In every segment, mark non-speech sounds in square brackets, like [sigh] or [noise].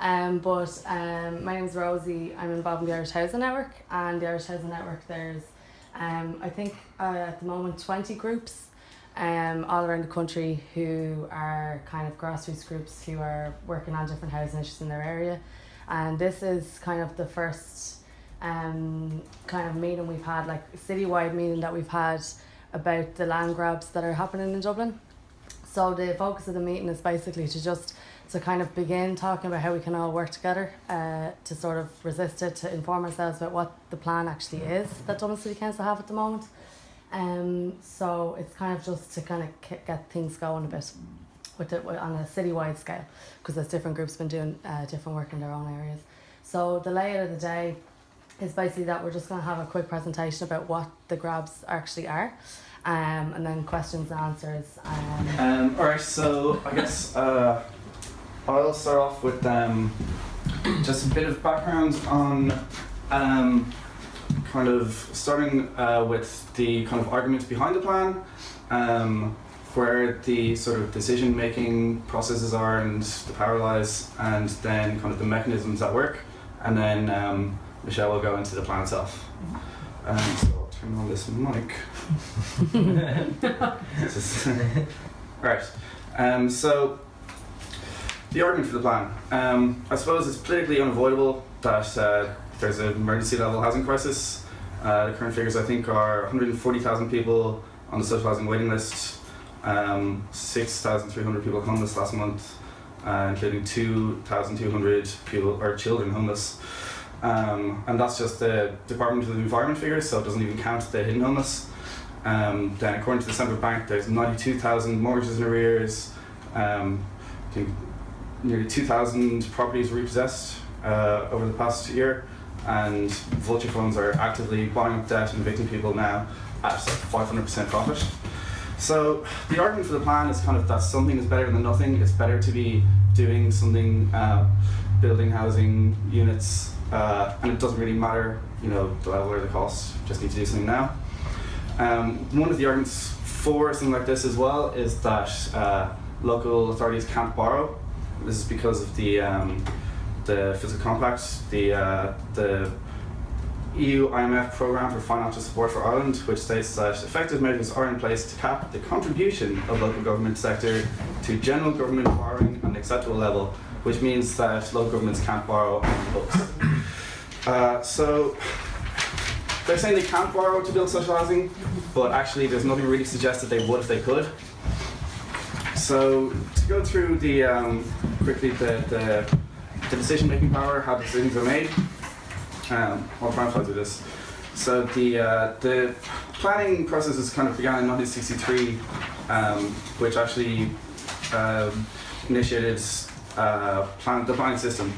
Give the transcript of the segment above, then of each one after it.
Um, but um, my name is Rosie. I'm involved in the Irish Housing Network, and the Irish Housing Network there's um, I think uh, at the moment 20 groups um, all around the country who are kind of grassroots groups who are working on different housing issues in their area. And this is kind of the first um, kind of meeting we've had, like citywide meeting that we've had about the land grabs that are happening in Dublin. So the focus of the meeting is basically to just to kind of begin talking about how we can all work together uh, to sort of resist it, to inform ourselves about what the plan actually is that Dublin City Council have at the moment. Um, so it's kind of just to kind of get things going a bit with it on a citywide scale because there's different groups been doing uh, different work in their own areas. So the layout of the day is basically that we're just going to have a quick presentation about what the grabs actually are. Um, and then questions and answers. Um, um, all right, so I guess uh, I'll start off with um, just a bit of background on um, kind of starting uh, with the kind of arguments behind the plan, um, where the sort of decision making processes are and the power lies, and then kind of the mechanisms at work, and then um, Michelle will go into the plan itself. Um, so I'll turn on this mic. [laughs] [laughs] All [laughs] right. Um, so the argument for the plan. Um, I suppose it's politically unavoidable that uh, there's an emergency level housing crisis. Uh, the current figures I think are 140,000 people on the social housing waiting list, um, 6,300 people homeless last month, uh, including 2,200 people or children homeless. Um, and that's just the Department of the Environment figures, so it doesn't even count the hidden homeless. Um, then according to the Central Bank, there's 92,000 mortgages in arrears. Um, I think nearly 2,000 properties repossessed uh, over the past year, and vulture funds are actively buying up debt and evicting people now at 500% profit. So the argument for the plan is kind of that something is better than nothing. It's better to be doing something, uh, building housing units, uh, and it doesn't really matter, you know, the level or the cost. Just need to do something now. Um, one of the arguments for something like this as well is that uh, local authorities can't borrow this is because of the um, the fiscal compact, the uh, the EU IMF programme for financial support for Ireland, which states that effective measures are in place to cap the contribution of local government sector to general government borrowing on an acceptable level, which means that local governments can't borrow on the books. Uh, so they're saying they can't borrow to build social housing, but actually there's nothing really suggests that they would if they could. So to go through the um, quickly the, the, the decision-making power, how decisions are made. Um, I'll try and through this. So the uh, the planning process has kind of began in 1963, um, which actually um, initiated uh, plan, the planning system,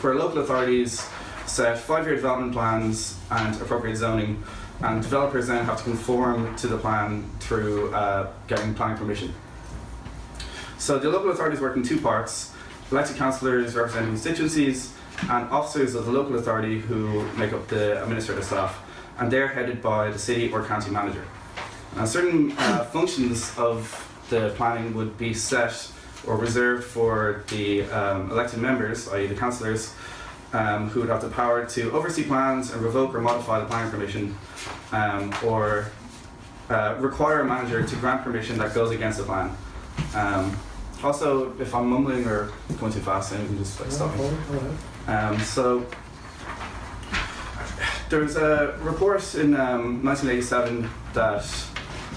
where local authorities set five-year development plans and appropriate zoning, and developers then have to conform to the plan through uh, getting planning permission. So the local authorities work in two parts, elected councillors representing constituencies and officers of the local authority who make up the administrative staff and they're headed by the city or county manager. Now certain uh, [coughs] functions of the planning would be set or reserved for the um, elected members, i.e. the councillors, um, who would have the power to oversee plans and revoke or modify the planning permission um, or uh, require a manager to grant permission that goes against the plan. Also, if I'm mumbling or going too fast, then you can just like stop me. Um, so there was a report in um, 1987 that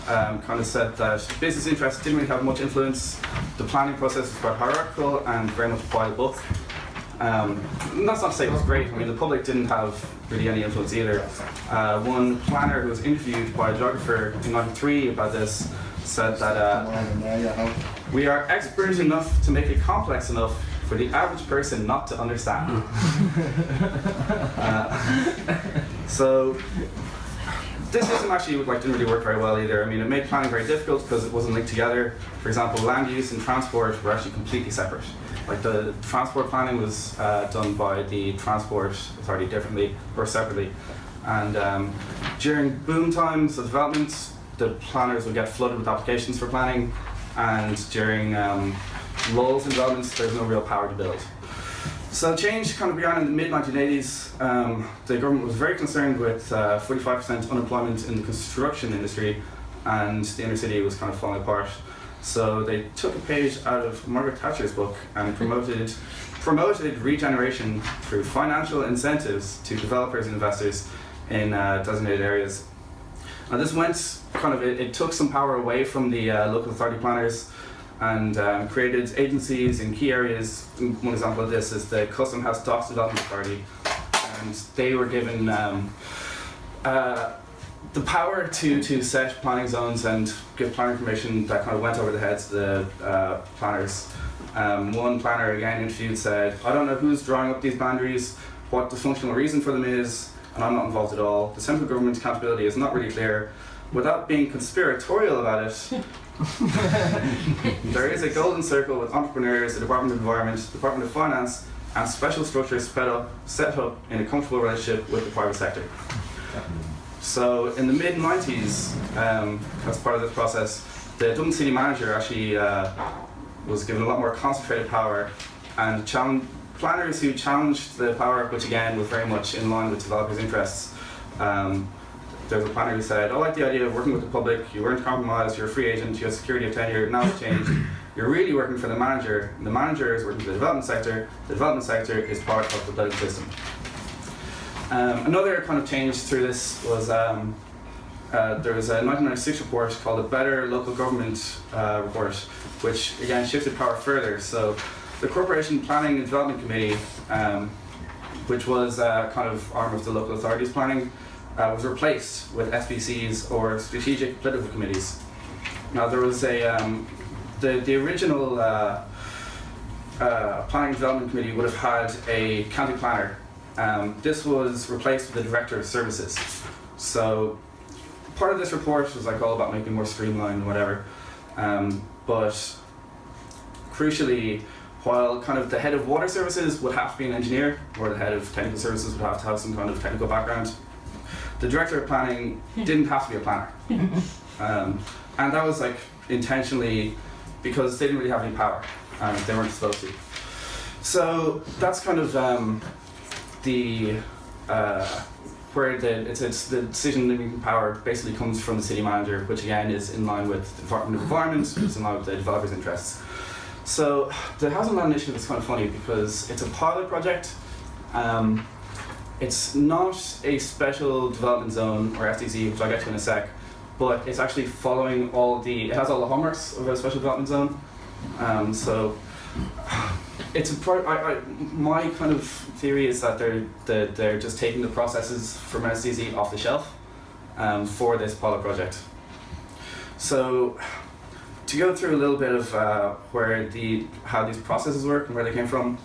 um, kind of said that business interests didn't really have much influence. The planning process was quite hierarchical and very much by the book. Um, that's not to say it was great. I mean, the public didn't have really any influence either. Uh, one planner who was interviewed by a geographer in '93 about this said that uh, we are expert enough to make it complex enough for the average person not to understand. [laughs] uh, so this system actually like didn't really work very well either. I mean, it made planning very difficult because it wasn't linked together. For example, land use and transport were actually completely separate. Like the transport planning was uh, done by the transport authority differently or separately. And um, during boom times of development, the planners would get flooded with applications for planning, and during um, lulls in developments, there's no real power to build. So change kind of began in the mid 1980s. Um, the government was very concerned with uh, 45% unemployment in the construction industry, and the inner city was kind of falling apart. So they took a page out of Margaret Thatcher's book and promoted promoted regeneration through financial incentives to developers and investors in uh, designated areas. And this went kind of it, it took some power away from the uh, local authority planners and um, created agencies in key areas. One example of this is the Custom House Docks Development Authority, and they were given um, uh, the power to, to set planning zones and give planning permission that kind of went over the heads of the uh, planners. Um, one planner again interviewed said, I don't know who's drawing up these boundaries, what the functional reason for them is, and I'm not involved at all. The central government's accountability is not really clear. Without being conspiratorial about it, [laughs] there is a golden circle with entrepreneurs, the Department of Environment, the Department of Finance, and special structures set up, set up in a comfortable relationship with the private sector. So in the mid 90s, um, as part of this process, the Dublin City Manager actually uh, was given a lot more concentrated power and planners who challenged the power, which again was very much in line with developers' interests. Um, there's a planner who said, I like the idea of working with the public, you weren't compromised, you're a free agent, you have security of tenure, now it's changed. [laughs] You're really working for the manager, the manager is working for the development sector, the development sector is part of the political system. Um, another kind of change through this was um, uh, there was a 1996 report called the Better Local Government uh, Report, which again shifted power further. So the Corporation Planning and Development Committee, um, which was a kind of arm of the local authorities planning, uh, was replaced with SPCs or strategic political committees. Now there was a um, the the original uh, uh, planning development committee would have had a county planner. Um, this was replaced with the director of services. So part of this report was like all about making more streamlined and whatever. Um, but crucially, while kind of the head of water services would have to be an engineer, or the head of technical services would have to have some kind of technical background, the director of planning didn't have to be a planner. [laughs] Um, and that was like intentionally because they didn't really have any power and they weren't supposed to. So that's kind of um, the uh, where the it's, it's the decision making power basically comes from the city manager, which again is in line with the Department of Environment, which is in line with the developers' interests. So the housing land initiative is kind of funny because it's a pilot project. Um, it's not a special development zone or SDZ, which I'll get to in a sec, but it's actually following all the, it has all the hallmarks of a special development zone. Um, so [sighs] it's a pro, I, I, my kind of theory is that they're, they're, they're just taking the processes from SDZ off the shelf um, for this pilot project. So to go through a little bit of uh, where the, how these processes work and where they came from,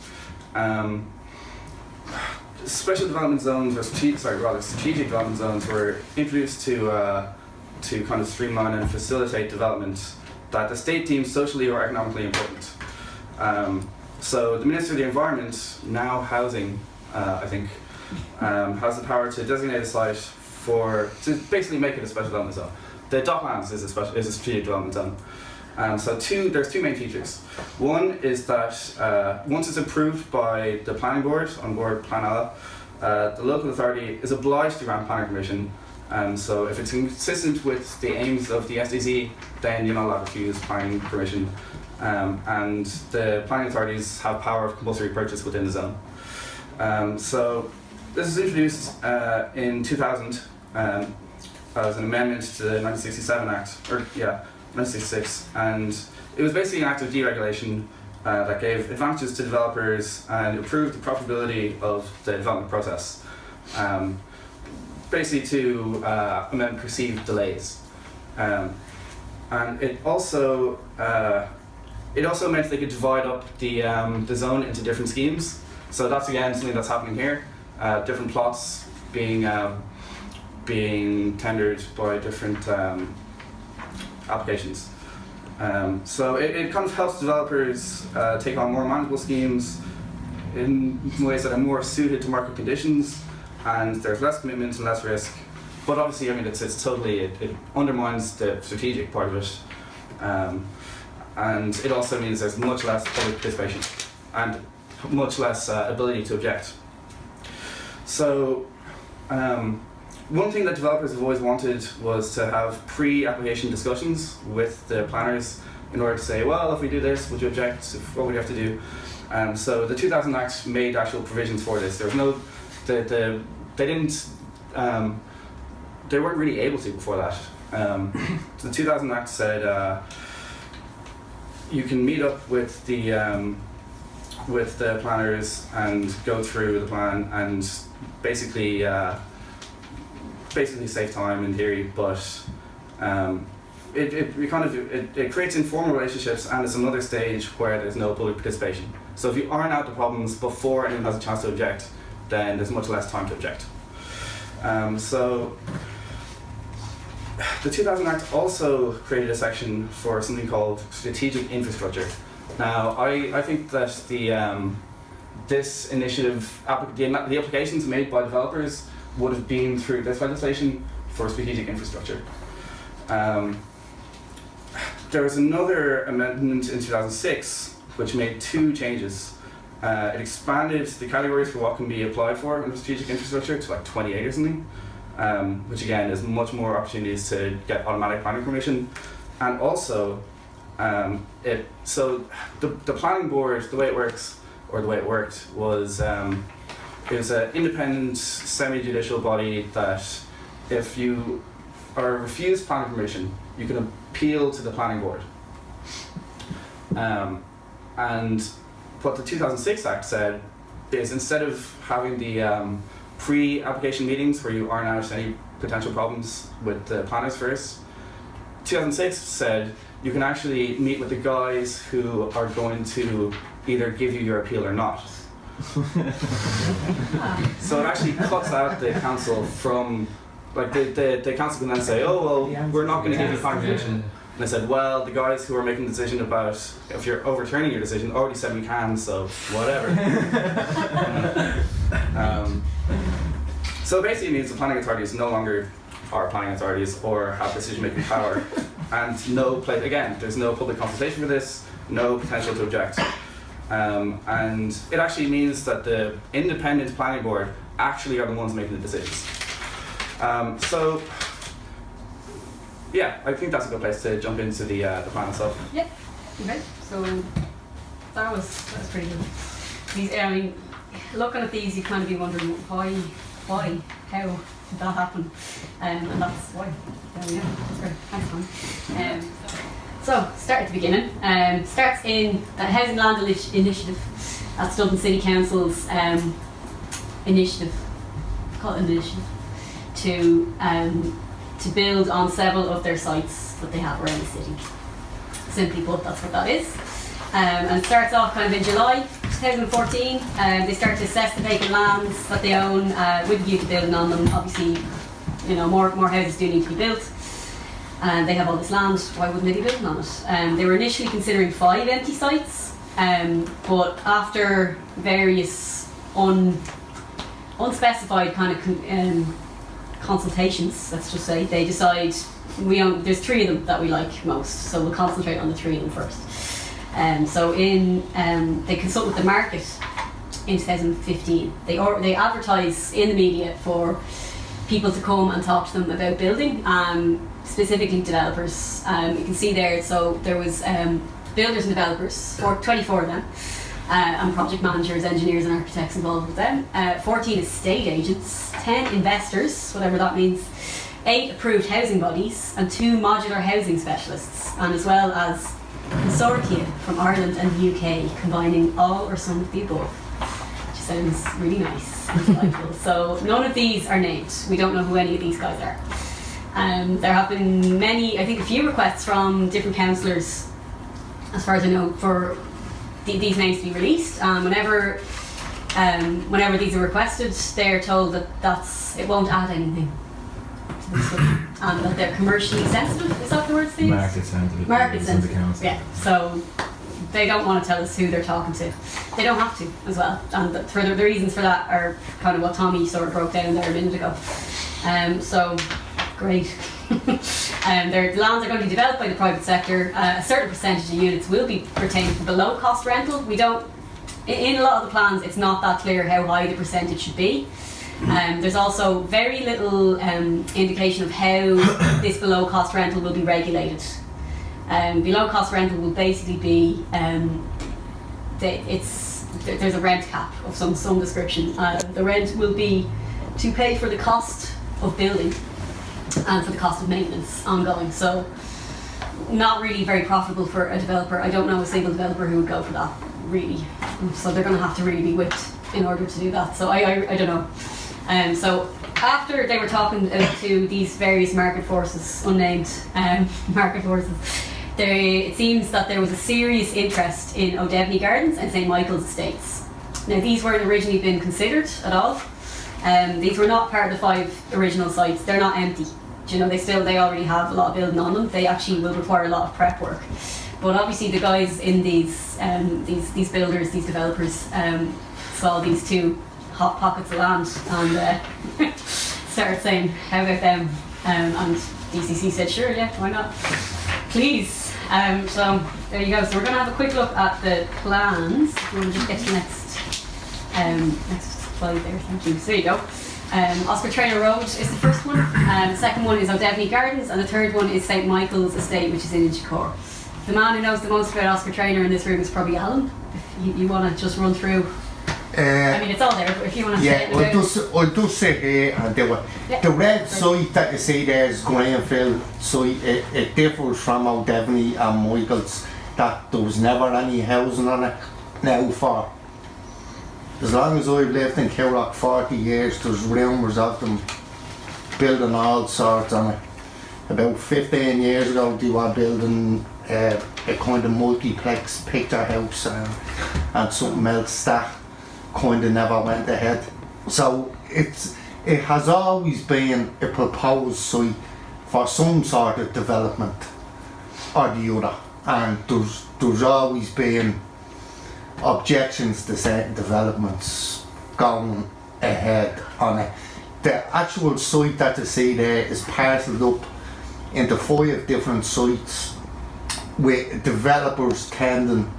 um, special development zones, or sorry, rather strategic development zones, were introduced to uh, to kind of streamline and facilitate development that the state deems socially or economically important. Um, so the Minister of the Environment, now housing, uh, I think, um, has the power to designate a site for to basically make it a special development zone. The Docklands is a special is a strategic development zone. Um, so two, there's two main features. One is that uh, once it's approved by the planning board, An Bord Pleanála, uh, the local authority is obliged to grant planning permission. And so if it's consistent with the aims of the SDZ, then you're not allowed to refuse planning permission. Um, and the planning authorities have power of compulsory purchase within the zone. Um, so this was introduced uh, in 2000 um, as an amendment to the 1967 Act, or yeah, 1966, and it was basically an act of deregulation uh, that gave advantages to developers and improved the profitability of the development process. Um, basically to uh, amend perceived delays. Um, and it also uh, it also meant they could divide up the um, the zone into different schemes. So that's again something that's happening here. Uh, different plots being um, being tendered by different um, applications. Um, so it, it kind of helps developers uh, take on more manageable schemes in ways that are more suited to market conditions, and there's less commitment and less risk. But obviously, I mean, it's, it's totally, it, it undermines the strategic part of it. Um, and it also means there's much less public participation. And much less uh, ability to object. So, um, one thing that developers have always wanted was to have pre-application discussions with the planners in order to say, well, if we do this, would you object? What would you have to do? Um, so the 2000 Act made actual provisions for this. There was no, the, the, they didn't, um, they weren't really able to before that. Um, the 2000 Act said uh, you can meet up with the um, with the planners and go through the plan and basically uh, basically save time in theory, but um, it, it, kind of it, it creates informal relationships and it's another stage where there's no public participation. So if you iron out the problems before anyone has a chance to object, then there's much less time to object. Um, so [sighs] the 2000 Act also created a section for something called strategic infrastructure. Now, I, I think that the um, this initiative, the, the applications made by developers would have been through this legislation for strategic infrastructure. Um, there was another amendment in 2006 which made two changes. Uh, it expanded the categories for what can be applied for in strategic infrastructure to like 28 or something, um, which again is much more opportunities to get automatic planning permission. And also, um, it so the, the planning board, the way it works, or the way it worked, was um, was an independent semi-judicial body that if you are refused planning permission, you can appeal to the planning board. Um, and what the 2006 Act said is instead of having the um, pre-application meetings where you iron out any potential problems with the planners first, 2006 said you can actually meet with the guys who are going to either give you your appeal or not. [laughs] so it actually cuts out the council from, like the, the, the council can then say, oh well, we're not going to give you confirmation. And they said, well, the guys who are making the decision about if you're overturning your decision already said we can, so whatever. [laughs] [laughs] um, so basically it means the planning authorities no longer are planning authorities or have decision-making power. and no place, again, there's no public consultation for this, no potential to object. Um, and it actually means that the independent planning board actually are the ones making the decisions. Um, so, yeah, I think that's a good place to jump into the, uh, the plan itself. Yep. Okay. So that was that was pretty good. These, I mean, looking at these, you kind of be wondering why, why, how did that happen, um, and that's why. There we go. That's great. Thanks, man. Um, so, start at the beginning. Um, starts in the Housing Land Initiative. That's Dublin City Council's um, initiative, call it initiative, to um, to build on several of their sites that they have around the city. Simply put, that's what that is. Um, and starts off kind of in July 2014. Um, they start to assess the vacant lands that they own uh, with a view to building on them. Obviously, you know, more, more houses do need to be built and they have all this land, why wouldn't they be building on it? Um, they were initially considering five empty sites, um, but after various un, unspecified kind of con, um, consultations, let's just say, they decide we own, there's three of them that we like most, so we'll concentrate on the three of them first. Um, so in um, they consult with the market in 2015. They or, they advertise in the media for people to come and talk to them about building. Um, specifically developers. Um, you can see there, so there was um, builders and developers, for 24 of them, uh, and project managers, engineers and architects involved with them. Uh, 14 estate agents, 10 investors, whatever that means, 8 approved housing bodies, and 2 modular housing specialists, and as well as consortia from Ireland and the UK, combining all or some of the above. Which sounds really nice. [laughs] so none of these are named. We don't know who any of these guys are. Um, there have been many, I think a few requests from different councillors, as far as I know, for th- these names to be released. Um, whenever, um, whenever these are requested, they're told that that's it won't add anything. and that they're commercially sensitive. Is that the word? Steve? Market sensitive. Market sensitive. Yeah. So they don't want to tell us who they're talking to. They don't have to as well. And the, for the, the reasons for that are kind of what Tommy sort of broke down there a minute ago. Um, so great. [laughs] um, their lands are going to be developed by the private sector. Uh, a certain percentage of units will be retained for below cost rental. We don't in, a lot of the plans, it's not that clear how high the percentage should be. Um, there's also very little um, indication of how [coughs] this below cost rental will be regulated. Um, below cost rental will basically be um, the, it's there's a rent cap of some some description. Uh, the rent will be to pay for the cost of building and for the cost of maintenance ongoing. So not really very profitable for a developer. I don't know a single developer who would go for that really. So they're going to have to really be whipped in order to do that. So I I, I don't know. Um, so after they were talking to these various market forces, unnamed um, [laughs] market forces, it seems that there was a serious interest in O'Devaney Gardens and St Michael's Estates. Now these weren't originally been considered at all. Um, these were not part of the five original sites. They're not empty. Do you know they still they already have a lot of building on them. They actually will require a lot of prep work. But obviously the guys in these um, these these builders, these developers, um, saw these two hot pockets of land and uh, [laughs] started saying, "How about them?" Um, and DCC said, "Sure, yeah, why not? Please." Um, so there you go. So we're going to have a quick look at the plans. We'll just get to the next um, next slide there. Thank you. So there you go. Um, Oscar Traynor Road is the first one. Um, the second one is O'Devaney Gardens, and the third one is St Michael's Estate, which is in Inchicore. The man who knows the most about Oscar Traynor in this room is probably Alan. If you, you want to just run through, I Uh, mean it's all there, but if you want to say yeah, it I'll about just, I'll just say here, and there were, Yeah. the red site that you see there is greenfield site. It, it differs from O'Devaney and Michael's that there was never any housing on it. Now for as long as I've lived in Coolock 40 years, there's rumours of them building all sorts on it. About 15 years ago, they were building uh, a kind of multiplex picture house and, and something else that kind of never went ahead. So it's it has always been a proposed site for some sort of development or the other, and there's there's always been objections to certain developments going ahead on it. The actual site that you see there is parcelled up into five different sites with developers tending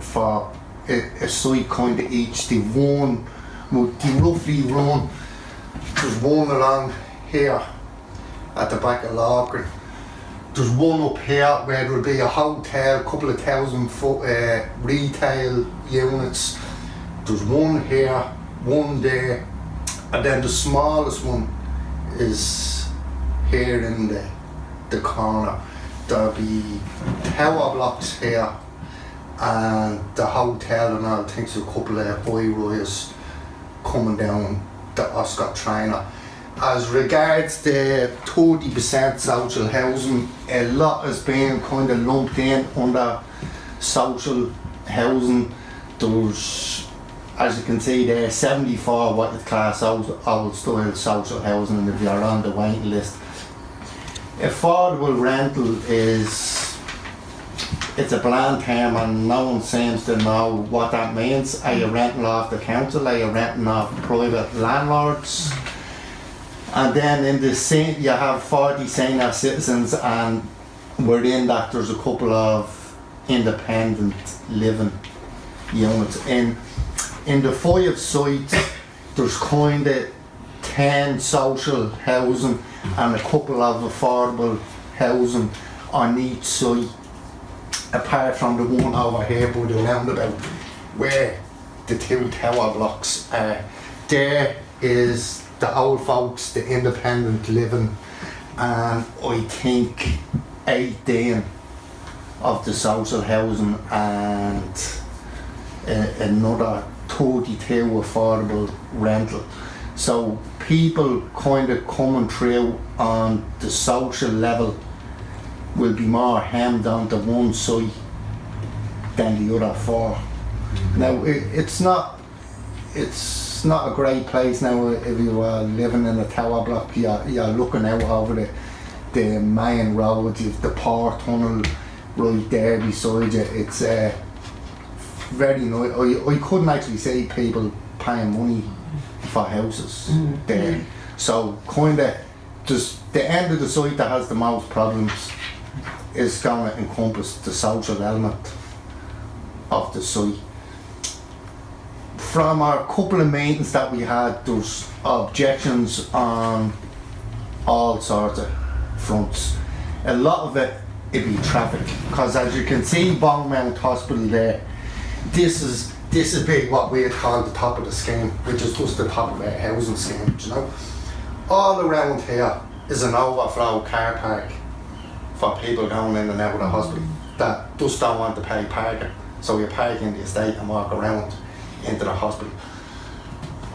for a, site kind of each. They one, well, they roughly run, there's one along here at the back of Loughren. There's one up here where there'll be a hotel, a couple of thousand foot uh, retail units. There's one here, one there, and then the smallest one is here in the, the corner. There'll be tower blocks here and the hotel and all, I think a couple of high rise coming down the Oscar Traynor. As regards the 30% social housing, a lot has been kind of lumped in under social housing. There's, as you can see there, 74 what is class old, old style social housing and if you're on the waiting list. Affordable rental is it's a bland term and no one seems to know what that means. Are you renting off the council? Are you renting off private landlords? And then in the same, you have 40 senior citizens and within that there's a couple of independent living units. In, in the five sites, there's kind of 10 social housing and a couple of affordable housing on each site apart from the one over here by the roundabout where the two tower blocks are. There is the old folks, the independent living, and I think 18 of the social housing and uh, another 32 affordable rental. So people kind of coming through on the social level will be more hemmed onto one side than the other four. Now it, it's not it's not a great place now if you are living in a tower block. You're, you're looking out over the the main road you've the power tunnel right there beside you. It's uh, very nice I, I couldn't actually see people paying money for houses there. So kinda just the end of the site that has the most problems is going to encompass the social element of the site. from our couple of meetings that we had, there's objections on all sorts of fronts. A lot of it, it be traffic, because as you can see, Beaumont Hospital there, this is this is big what we call the top of the scheme, which is just the top of our housing scheme, you know. All around here is an overflow car park for people going in and out of the hospital that just don't want to pay parking. So you park in the estate and walk around into the hospital.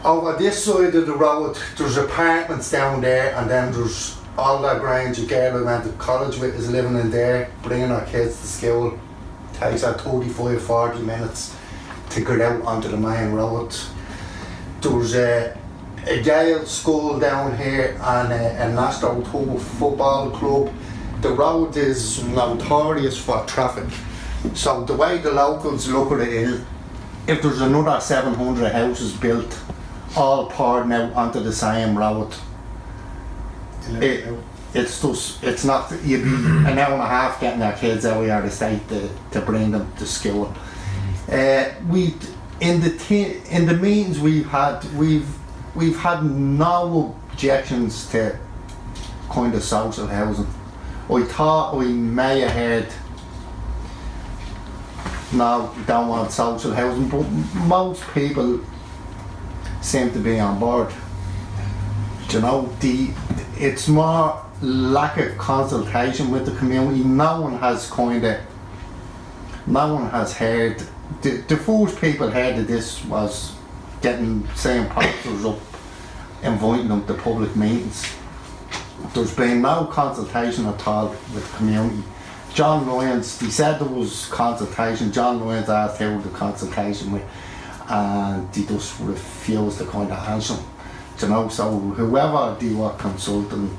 Over this side of the road, there's apartments down there, and then there's all that Grange girl who went to college with is living in there, bringing her kids to school. Takes her 35, 40 minutes to get out onto the main road. There's a, a Gaelscoil down here and a, a National football club. The road is notorious for traffic. So the way the locals look at it is, if there's another 700 houses built, all pouring out onto the same road, it, it's just, it's not, you'd be an hour and a half getting our kids out of the state to, to bring them to school. Uh, we, in the te- in the meetings we've had, we've we've had no objections to kind of social housing. I thought we may have had no, we don't want social housing, but most people seem to be on board. Do you know, the it's more lack of consultation with the community. No one has kind of, no one has heard. The, the first people heard of this was getting saying posters up, inviting them to public meetings. There's been no consultation at all with the community. John Lyons, he said there was consultation. John Lyons asked who the consultation with, and he just refused to kind of answer. You know, so whoever they were consulting,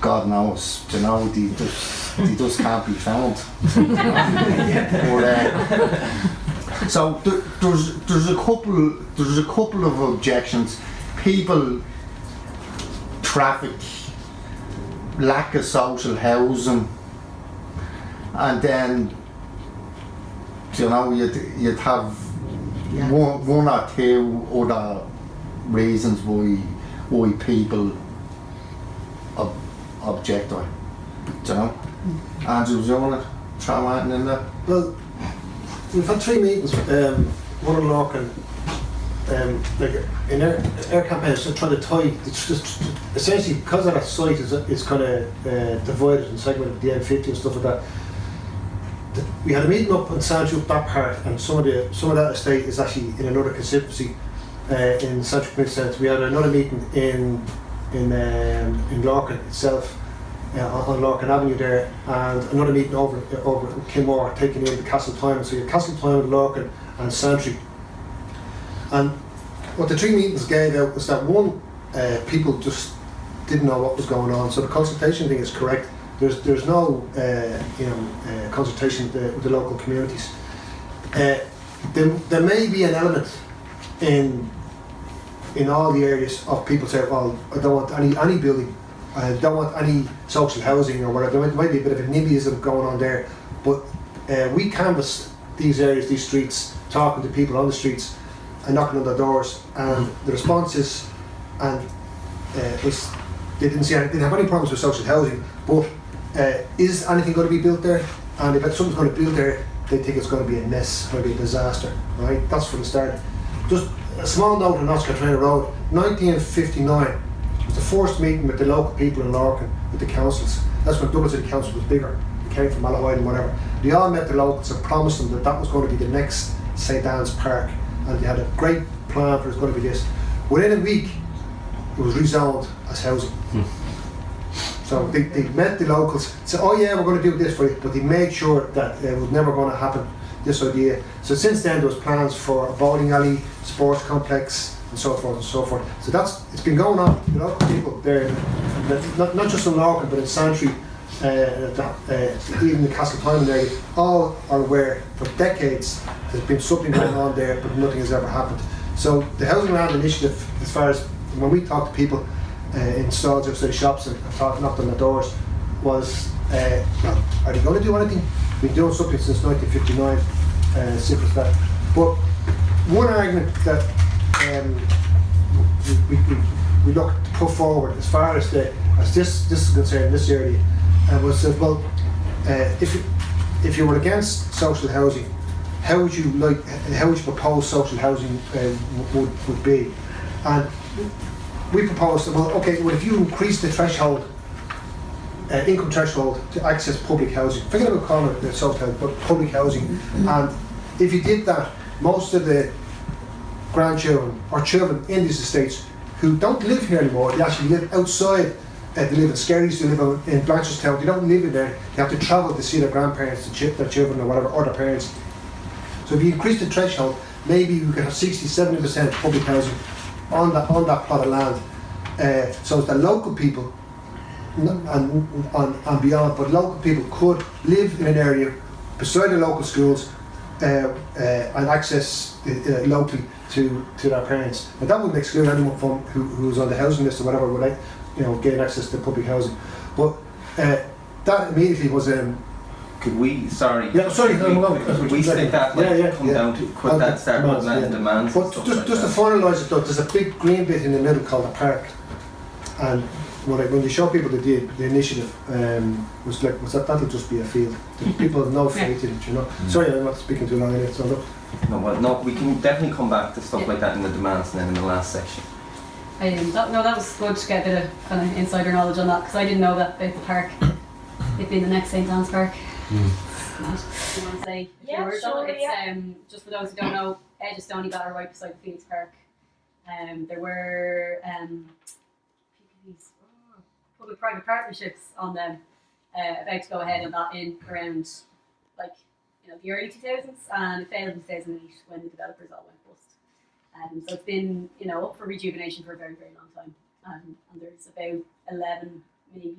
God knows, you know, they just, they just can't be found. [laughs] but, uh, so there, there's there's a couple there's a couple of objections. People, traffic, lack of social housing, and then you know you'd you'd have one, one or two other reasons why why people ob- object do you know. Andrew, do you want to throw anything in there? Well, we've had three meetings, um, one in Larkin, um, like in our, our campaign is trying to tie, it's just essentially because of that site is, is kind of uh, divided and segmented, the M50 and stuff like that. the- We had a meeting up on Santry that part, and some of the some of that estate is actually in another constituency uh, in Santry Community Centre. We had another meeting in in um, in Larkin itself uh, on Larkin Avenue there, and another meeting over over in Kilmore, taking in the Castle Timon. So you have Castle Timon, Larkin, and Santry. And what the three meetings gave out was that one, uh, people just didn't know what was going on. So the consultation thing is correct. There's there's no uh, you know uh, consultation with the, with the local communities. Uh, there, there may be an element in in all the areas of people say, well, I don't want any any building, I don't want any social housing or whatever. There might, be a bit of a NIMBYism going on there, but uh, we canvassed these areas, these streets, talking to people on the streets and knocking on their doors, and the responses, and uh, they didn't see any, didn't have any problems with social housing, but uh, is anything going to be built there? And if something's going to be built there, they think it's going to be a mess, maybe a disaster, right? That's from the start. Just a small note on Oscar Traynor Road, 1959 was the first meeting with the local people in Larkin, with the councils. That's when Dublin City Council was bigger. Came from Malahide and whatever. They all met the locals and promised them that that was going to be the next St. Anne's Park. And they had a great plan for it's going to be this. Within a week, it was rezoned as housing. Hmm. So they, they met the locals, said, oh yeah, we're going to do this for you, but they made sure that it was never going to happen, this idea. So since then there was plans for a bowling alley, sports complex, and so forth and so forth. So that's, it's been going on, the local people there, not, not just in Larkin, but in Santry, that, uh, even the Castle Timon area, all are aware for decades there's been something going on there, but nothing has ever happened. So the Housing Land Initiative, as far as when we talk to people uh, in stalls outside shops and and talk, knocked on the doors, was uh, well, are they going to do anything? We've been doing something since 1959, uh, simple as that. But one argument that um, we, we, we, we look to put forward as far as the as this this is concerned this area uh, was that well uh, if you, if you were against social housing how would you like how would you propose social housing uh, would, would be and we proposed well okay well if you increase the threshold uh, income threshold to access public housing forget about calling it social housing but public housing and if you did that most of the grandchildren or children in these estates who don't live here anymore, they actually live outside. Uh, they live in Skerries, they live in, Blanchardstown, they don't live in there. They have to travel to see their grandparents, to their children, or whatever, or their parents. So if you increase the threshold, maybe you could have 60 70% public housing on that, on that plot of land. Uh, so that local people and, and, and beyond, but local people could live in an area beside the local schools uh, uh, and access uh, uh, locally to, to their parents. And that wouldn't exclude anyone from who, who was on the housing list or whatever, would you know, gain access to public housing. But uh, that immediately was um, Could we, sorry. Yeah, sorry, could we, no, no, could we stick that, like, Yeah, yeah, come yeah. down to, could that start demands, putting that in yeah. demands and But stuff just, like just to finalise it though, there's a big green bit in the middle called the park. And when, I, when you show people the, the, the initiative, um, was like, was that, that'll just be a field. The people have no faith in it, you know. Sorry, I'm not speaking too long in it, so look. No, well, no, we can definitely come back to stuff like that in the demands and then in the last section. Um, that, no, that was good to get a bit of kind of insider knowledge on that because I didn't know that about the park. [coughs] It being the next St Anne's Park. Mad. You want to say a Yeah, words on it? sure, It's yeah. um, just for those who don't know, Edge of Stoneybatter right beside the Phoenix Park. Um, there were um, PPPs, oh, public-private partnerships on them uh, about to go ahead on that in around like you know the early 2000s and it failed in 2008 when the developers all went bust. Um, so it's been you know up for rejuvenation for a very very long time. Um, and there's about 11 maybe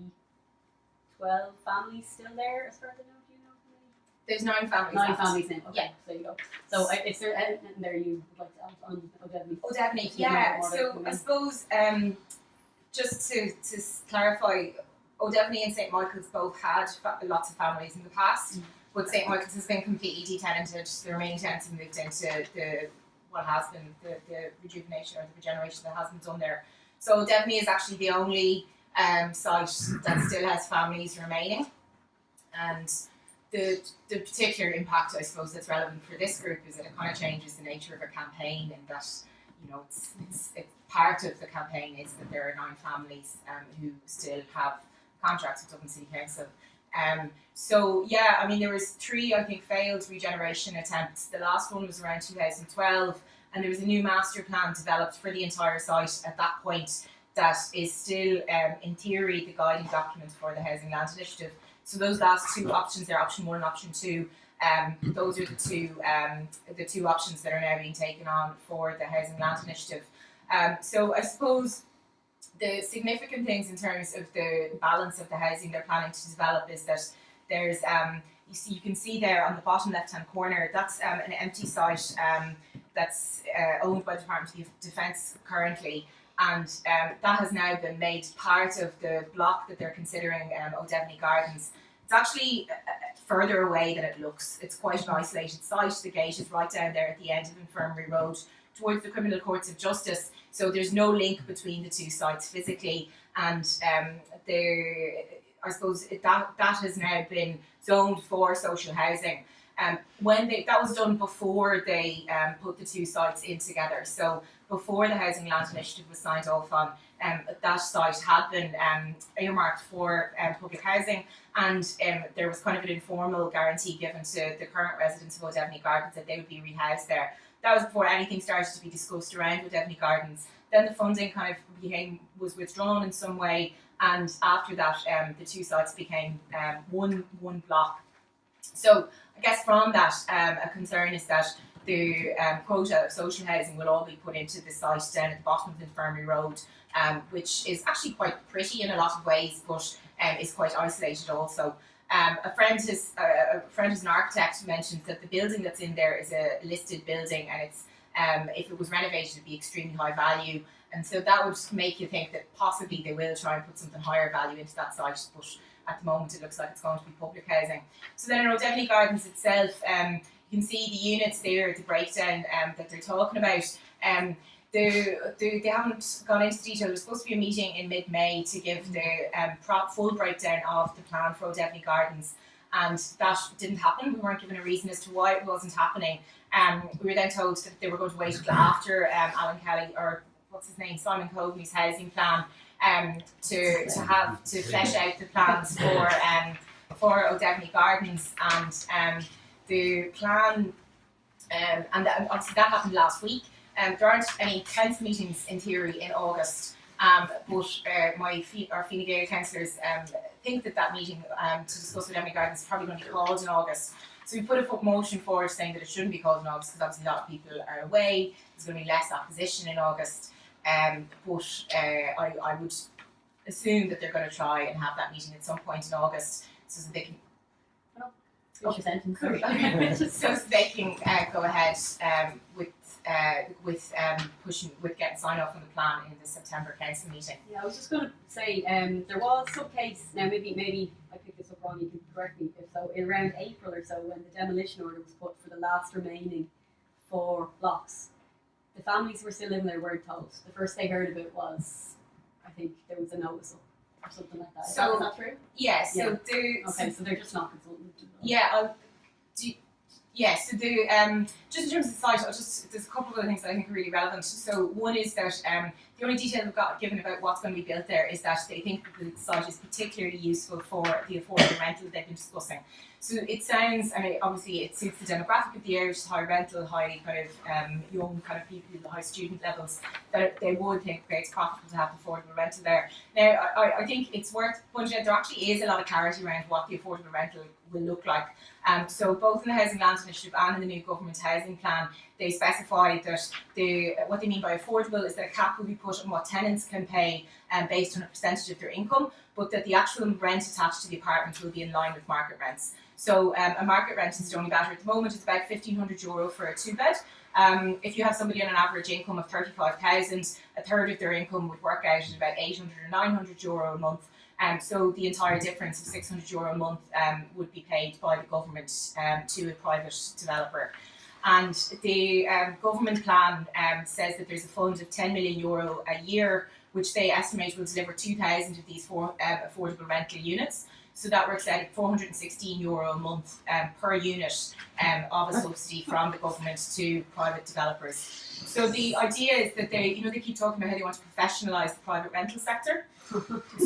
12 families still there as far as I know. Do you know how many? There's nine families. Nine left. families now. Okay, Yeah. so there you go. So I- is there anything there you would like to add on O'Devaney? Oh, definitely. Yeah, Yeah. So I suppose um, just to, to clarify, O'Devaney and St Michael's both had lots of families in the past, Mm. but St Michael's has been completely detenanted. The remaining tenants have moved into the what has been the, the rejuvenation or the regeneration that has been done there. So O'Devaney is actually the only um, site that still has families remaining, and the the particular impact I suppose that's relevant for this group is that it kind of changes the nature of a campaign and that you know it's it's, it's part of the campaign is that there are nine families um, who still have contracts with Dublin City Council. Um, so yeah, I mean there was three I think failed regeneration attempts. The last one was around 2012, and there was a new master plan developed for the entire site at that point that is still um, in theory the guiding document for the Housing Land Initiative. So those last two options there, option one and option two, um, those are the two um, the two options that are now being taken on for the Housing Land Initiative. Um, so I suppose the significant things in terms of the balance of the housing they're planning to develop is that there's um, you see you can see there on the bottom left hand corner that's um, an empty site um, that's uh, owned by the Department of Defence currently and um, that has now been made part of the block that they're considering um, O'Devaney Gardens. It's actually uh, uh, further away than it looks. It's quite an isolated site. The gate is right down there at the end of Infirmary Road towards the Criminal Courts of Justice. So there's no link between the two sites physically, and um, there, I suppose that that has now been zoned for social housing. Um, when they, that was done before they um, put the two sites in together. So before the Housing Land Initiative was signed off on, um, that site had been um, earmarked for um, public housing, and um, there was kind of an informal guarantee given to the current residents of O'Devaney Gardens that they would be rehoused there. That was before anything started to be discussed around O'Devaney Gardens. Then the funding kind of became was withdrawn in some way, and after that, um, the two sites became um, one one block. So I guess from that, um, a concern is that the um, quota of social housing will all be put into the site down at the bottom of the Infirmary Road, um, which is actually quite pretty in a lot of ways, but um, is quite isolated also. Um, a friend has uh, a friend who's an architect mentioned that the building that's in there is a listed building, and it's um, if it was renovated, it'd be extremely high value. And so that would make you think that possibly they will try and put something higher value into that site, but at the moment it looks like it's going to be public housing. So then in O'Devaney Gardens itself, um, you can see the units there, the breakdown um, that they're talking about. Um, they, they, they haven't gone into detail. There's supposed to be a meeting in mid-May to give the um, full breakdown of the plan for O'Devaney Gardens, and that didn't happen. We weren't given a reason as to why it wasn't happening. Um, we were then told that they were going to wait until after um, Alan Kelly or what's his name, Simon Coveney's housing plan, um, to to have to flesh out the plans for um, for O'Devaney Gardens and um, the plan. Um, and that, obviously that happened last week. Um, there aren't any council meetings in theory in August, um, but uh, my our Fine Gael councillors um, think that that meeting um, to discuss with Emily Gardens is probably going to be called in August. So we put a motion forward saying that it shouldn't be called in August because obviously a lot of people are away. There's going to be less opposition in August. Um, but uh, I, I would assume that they're going to try and have that meeting at some point in August so that they can. Cool. [laughs] so they can uh, go ahead um, with uh, with um, pushing with getting sign off on the plan in the September council meeting. Yeah, I was just going to say um, there was some case now maybe maybe I picked this up wrong. You can correct me if so. In around April or so, when the demolition order was put for the last remaining four blocks, the families were still living there weren't told. The first they heard of it was, I think there was a notice or something like that- So- is that true? Yeah. So Yeah. Okay, so they're just not consulted. Yeah, I'll do. Yeah, so the um, just in terms of the site, I'll just there's a couple of other things that I think are really relevant. So one is that um, the only detail we've got given about what's going to be built there is that they think that the site is particularly useful for the affordable rental they've been discussing. So it sounds, I mean, obviously it suits the demographic of the area, which is high rental, high kind of um, young kind of people, the high student levels, that they would think it's profitable to have affordable rental there. Now, I, I- I think it's worth pointing out there actually is a lot of clarity around what the affordable rental will look like. Um, so both in the Housing Land Initiative and in the new government housing plan, they specify that the what they mean by affordable is that a cap will be put on what tenants can pay um, based on a percentage of their income, but that the actual rent attached to the apartment will be in line with market rents. So um, a market rent in Stoneybatter at the moment is about fifteen hundred euro for a two bed. Um, if you have somebody on an average income of thirty five thousand, a third of their income would work out at about eight hundred or nine hundred euro a month. Um, so the entire difference of 600 euro a month um, would be paid by the government um, to a private developer. And the um, government plan um, says that there's a fund of 10 million euro a year, which they estimate will deliver 2,000 of these four, um, affordable rental units. So that works out at 416 euro a month um, per unit um, of a subsidy from the government to private developers. So the idea is that they, you know, they keep talking about how they want to professionalise the private rental sector.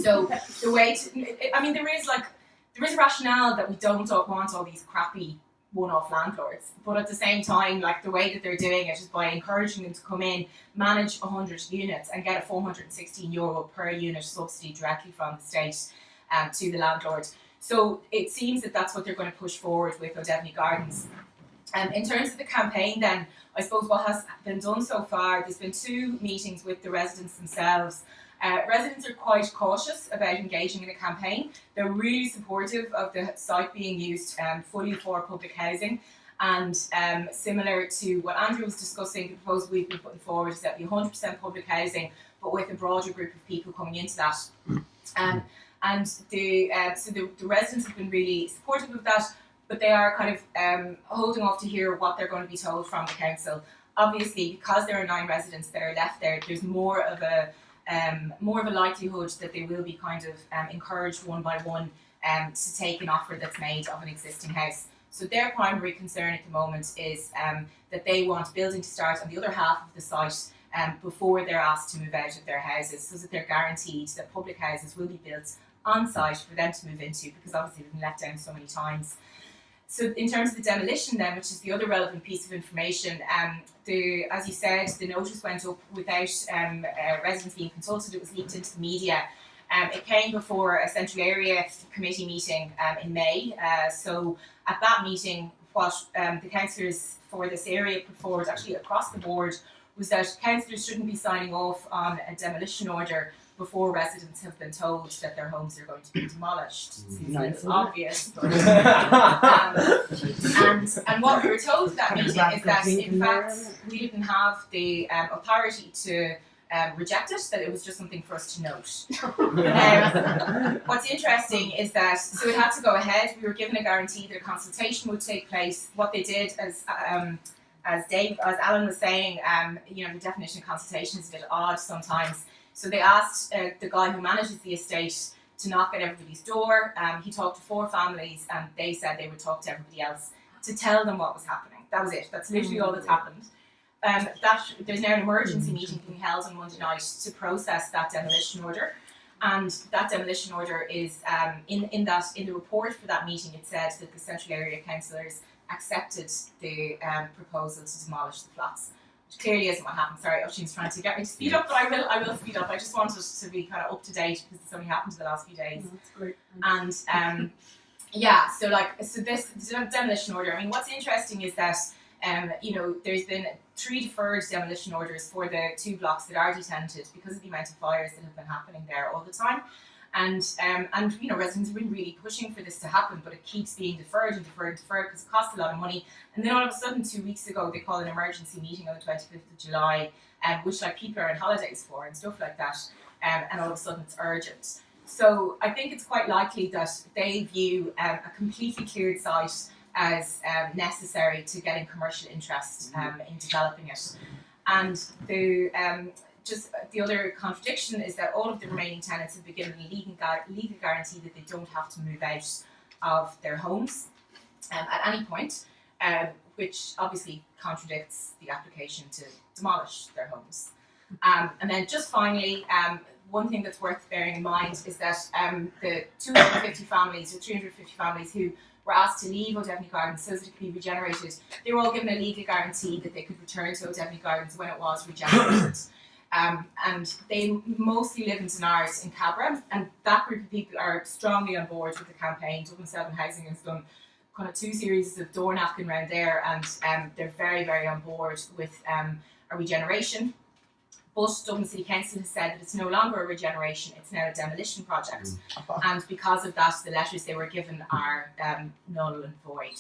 So the way to, I mean, there is like, there is a rationale that we don't want all these crappy one-off landlords, but at the same time, like the way that they're doing it is by encouraging them to come in, manage 100 units, and get a 416 euro per unit subsidy directly from the state um, to the landlord. So it seems that that's what they're going to push forward with O'Devaney Gardens. Um, in terms of the campaign, then I suppose what has been done so far, there's been two meetings with the residents themselves. Uh, residents are quite cautious about engaging in a campaign. They're really supportive of the site being used um, fully for public housing. And um, similar to what Andrew was discussing, the proposal we've been putting forward is that be 100% public housing, but with a broader group of people coming into that. Um, and the uh, so the, the residents have been really supportive of that, but they are kind of um, holding off to hear what they're going to be told from the council. Obviously, because there are nine residents that are left there, there's more of a um, more of a likelihood that they will be kind of um, encouraged one by one um, to take an offer that's made of an existing house. So their primary concern at the moment is um, that they want building to start on the other half of the site um, before they're asked to move out of their houses, so that they're guaranteed that public houses will be built on site for them to move into, because obviously they've been let down so many times. So in terms of the demolition then, which is the other relevant piece of information, um, the as you said, the notice went up without um, uh, residents being consulted. It was leaked into the media. Um, it came before a central area committee meeting um, in May. Uh, so at that meeting, what um, the councillors for this area put forward, actually across the board, was that councillors shouldn't be signing off on a demolition order before residents have been told that their homes are going to be demolished. Seems a obvious, but [laughs] um, and and what we were told at that meeting is that in fact we didn't have the um, authority to um, reject it, that it was just something for us to note. [laughs] Um, what's interesting is that so it had to go ahead. We were given a guarantee that a consultation would take place. What they did, as um, as Dave, as Alan was saying, um, you know, the definition of consultation is a bit odd sometimes. So they asked uh, the guy who manages the estate to knock at everybody's door. Um, he talked to four families, and they said they would talk to everybody else to tell them what was happening. That was it. That's literally all that's happened. Um, that there's now an emergency meeting being held on Monday night to process that demolition order, and that demolition order is um, in in that in the report for that meeting. It said that the central area councillors accepted the um, proposal to demolish the flats, clearly isn't what happened. Sorry, Oisin's trying to get me to speed up, but I will I will speed up. I just wanted to be kind of up to date because it's only happened in the last few days That's great. and um, yeah, so like so this demolition order. I mean, what's interesting is that um, you know there's been three deferred demolition orders for the two blocks that are detented because of the amount of fires that have been happening there all the time. And um, and you know residents have been really pushing for this to happen, but it keeps being deferred and deferred and deferred because it costs a lot of money. And then all of a sudden, two weeks ago, they call an emergency meeting on the twenty fifth of July, um, which like people are on holidays for and stuff like that. Um, and all of a sudden, it's urgent. So I think it's quite likely that they view um, a completely cleared site as um, necessary to getting commercial interest um, in developing it. And the um, just the other contradiction is that all of the remaining tenants have been given a legal, legal guarantee that they don't have to move out of their homes um, at any point, um, which obviously contradicts the application to demolish their homes. Um, and then just finally, um, one thing that's worth bearing in mind is that um, the 250 families or 350 families who were asked to leave O'Devaney Gardens so that it could be regenerated, they were all given a legal guarantee that they could return to O'Devaney Gardens when it was regenerated. Um, and they mostly live in Dunars in Cabra, and that group of people are strongly on board with the campaign. Dublin Seven Housing has done kind of two series of door knocking around there, and um, they're very, very on board with um, a regeneration. But Dublin City Council has said that it's no longer a regeneration; it's now a demolition project, and because of that, the letters they were given are um, null and void.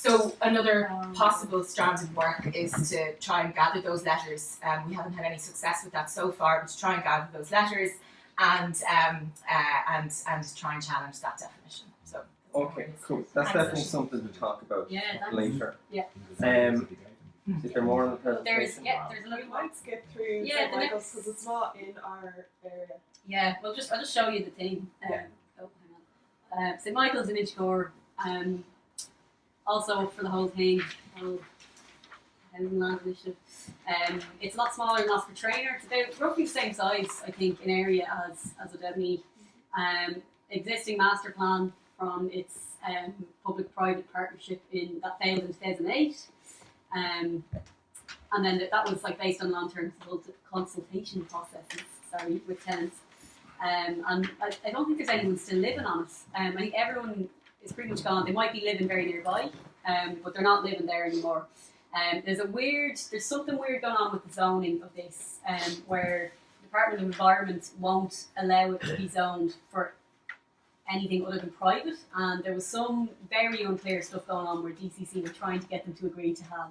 So another possible strand of work is to try and gather those letters. Um, we haven't had any success with that so far, but to try and gather those letters and um, uh, and and try and challenge that definition. So Okay, cool. That's Thanks, definitely something to talk about Yeah, later. Yeah. Um, is there more on the there's yeah, there's a We might skip through Yeah, St. the Michael's next- because it's not in our area. Yeah, well, just I'll just show you the thing. Um, Yeah. oh, hang on. Uh, St Michael's in Inchicore. Um, also for the whole thing. Um, it's a lot smaller than Oscar Traynor. It's about roughly the same size, I think, in area as as O'Devaney. Um, existing master plan from its um, public-private partnership in that failed in two thousand eight. Um, and then that was like based on long-term consult- consultation processes. Sorry, with tenants. Um, and I, I don't think there's anyone still living on it. Um, I think everyone is pretty much gone. They might be living very nearby, um, but they're not living there anymore. Um, there's a weird, there's something weird going on with the zoning of this, um, where the Department of Environment won't allow it to be [clears throat] zoned for anything other than private. And there was some very unclear stuff going on where DCC were trying to get them to agree to have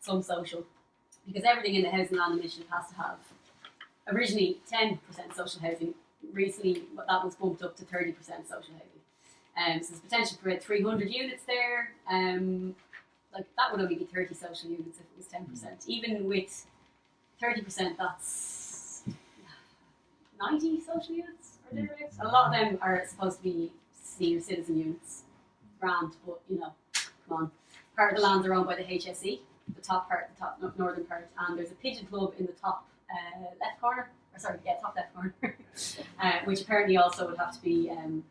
some social, because everything in the housing land initiative has to have originally 10% social housing. Recently, that was bumped up to 30% social housing. Um, so there's potential for 300 units there. Um, like that would only be 30 social units if it was 10%. Even with 30%, that's 90 social units or thereabouts. A lot of them are supposed to be senior citizen units. Grand, but you know, come on. Part of the lands are owned by the HSE, the top part, the top northern part, and there's a pigeon club in the top uh, left corner. Or sorry, yeah, top left corner, [laughs] uh, which apparently also would have to be um,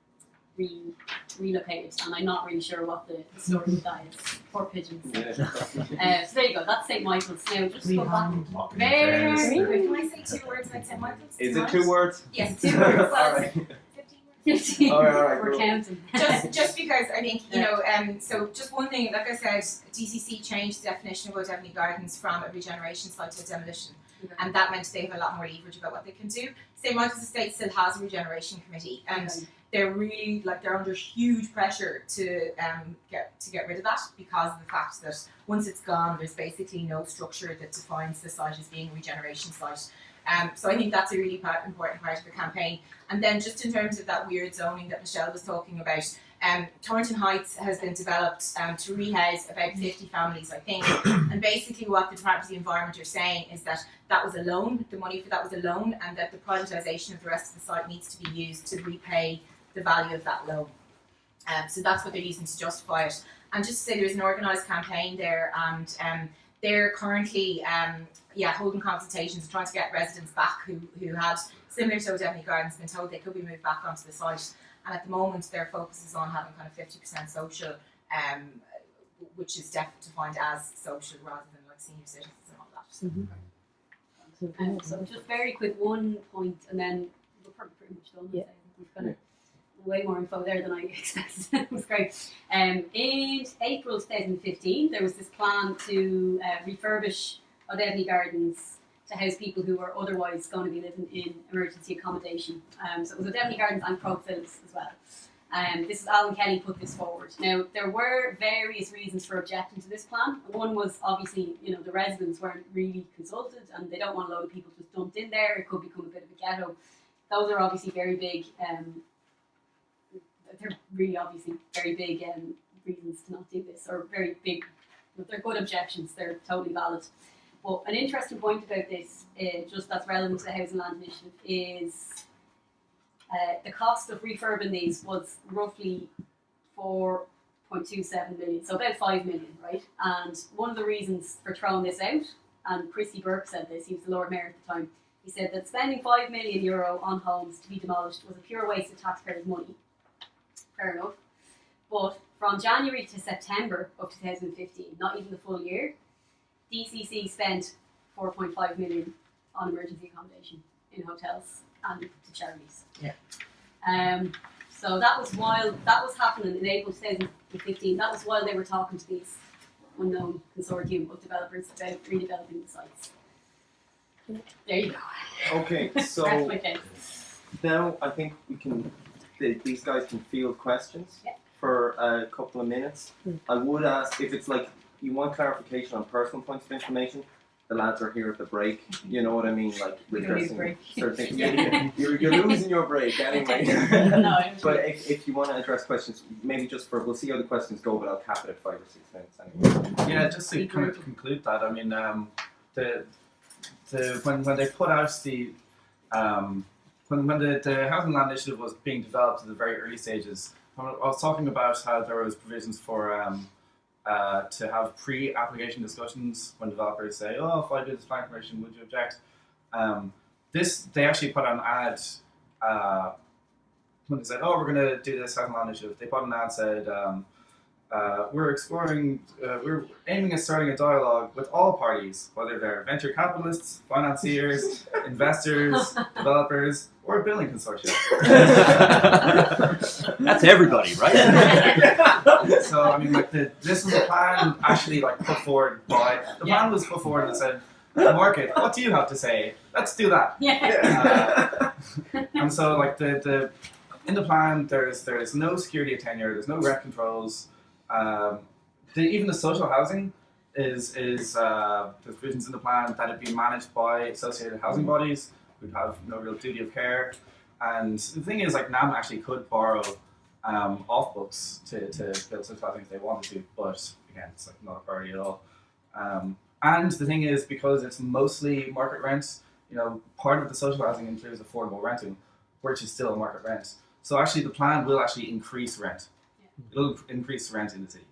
re- relocated. And I'm not really sure what the, the story with that is. Poor pigeons. Yeah. [laughs] Uh, so there you go. That's St Michael's. Now just go back. very, Very very. good. Can I say two words like St. Michael's? Is it [laughs] two words? Yes, two words. Well, 15. All right, all right, We're cool. counting. [laughs] just just because I think you know, um, so just one thing, like I said, DCC changed the definition of O'Devaney Gardens from a regeneration site to a demolition, and that meant they have a lot more leverage about what they can do. St Michael's Estate still has a regeneration committee, and Okay. They're really like they're under huge pressure to um, get to get rid of that because of the fact that once it's gone, there's basically no structure that defines the site as being a regeneration site. Um, so I think that's a really important part of the campaign. And then just in terms of that weird zoning that Michelle was talking about, um, Torrington Heights has been developed um, to rehouse about 50 families, I think. [coughs] and basically, what the Department of the Environment are saying is that that was a loan, the money for that was a loan, and that the privatisation of the rest of the site needs to be used to repay the value of that loan. Um, so that's what they're using to justify it. And just to say, there's an organised campaign there, and um, they're currently um, yeah holding consultations, and trying to get residents back who, who had similar to O'Devaney Gardens been told they could be moved back onto the site. And at the moment, their focus is on having kind of 50% social, um, which is def- defined as social rather than like senior citizens and all that. Um, so just very quick one point, and then we're pretty, pretty much done. Yeah. Way more info there than I [laughs] expected. it was great. Um, in April 2015, there was this plan to uh, refurbish O'Devaney Gardens to house people who were otherwise going to be living in emergency accommodation. Um, so it was O'Devaney Gardens and Croke as well. Um, this is Alan Kelly put this forward. Now there were various reasons for objecting to this plan. One was obviously you know the residents weren't really consulted and they don't want a load of people just dumped in there. It could become a bit of a ghetto. Those are obviously very big. Um, they're really obviously very big um, reasons to not do this, or very big. But they're good objections. They're totally valid. But an interesting point about this, uh, just that's relevant to the Housing Land Initiative, is uh, the cost of refurbing these was roughly 4.27 million, so about 5 million, right? And one of the reasons for throwing this out, and Christy Burke said this, he was the Lord Mayor at the time, he said that spending 5 million euro on homes to be demolished was a pure waste of taxpayers' money. Fair enough. But from January to September of 2015, not even the full year, DCC spent 4.5 million on emergency accommodation in hotels and to charities. Yeah. Um, so that was while that was happening in April 2015. That was while they were talking to these unknown consortium of developers about redeveloping the sites. There you go. Okay, [laughs] so now I think we can. The, these guys can field questions Yeah. for a couple of minutes. Mm. I would ask if it's like you want clarification on personal points of information. The lads are here at the break. You know what I mean, like We don't need addressing certain things. [laughs] Yeah, [laughs] you're, you're losing your break [laughs] anyway. no, But if, if you want to address questions, maybe just for we'll see how the questions go, but I'll cap it at five or six minutes anyway. Yeah, just to kind of conclude that, I mean, um, the the when when they put out the um, when when the, the housing land initiative was being developed at the very early stages, I was talking about how there was provisions for um, uh, to have pre-application discussions when developers say, "Oh, if I do this plan permission, would you object?" Um, this they actually put an ad. Uh, when they said, "Oh, we're going to do this housing land initiative," they put an ad said. Um, uh, we're exploring, uh, we're aiming at starting a dialogue with all parties, whether they're venture capitalists, financiers, investors, [laughs] developers, or a building consortium. [laughs] That's everybody, right? [laughs] so I mean, like the, this was a plan actually like put forward by the plan was put forward and said, the market, what do you have to say? Let's do that. Yeah. Uh, and so like the, the in the plan there's there's no security of tenure, there's no rent controls. Um, the, even the social housing is is uh, there's provisions in the plan that it be managed by associated housing bodies who have no real duty of care. And the thing is, like NAM actually could borrow um, off books to, to build social housing if they wanted to, but again, it's like not a priority at all. Um, and the thing is, because it's mostly market rents, you know, part of the social housing includes affordable renting, which is still a market rent. So actually, the plan will actually increase rent. It'll increase rent in the city.